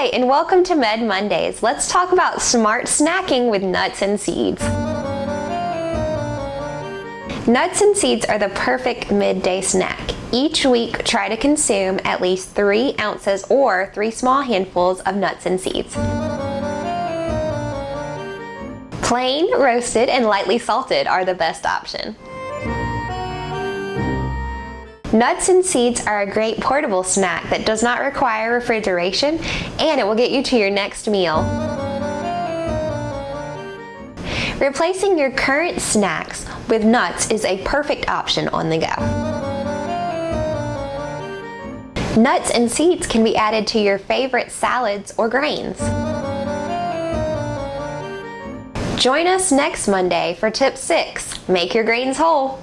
Hi, and welcome to Med Mondays. Let's talk about smart snacking with nuts and seeds. Nuts and seeds are the perfect midday snack. Each week, try to consume at least three ounces or three small handfuls of nuts and seeds. Plain, roasted, and lightly salted are the best option. Nuts and seeds are a great portable snack that does not require refrigeration and it will get you to your next meal. Replacing your current snacks with nuts is a perfect option on the go. Nuts and seeds can be added to your favorite salads or grains. Join us next Monday for tip 6, Make Your Grains Whole.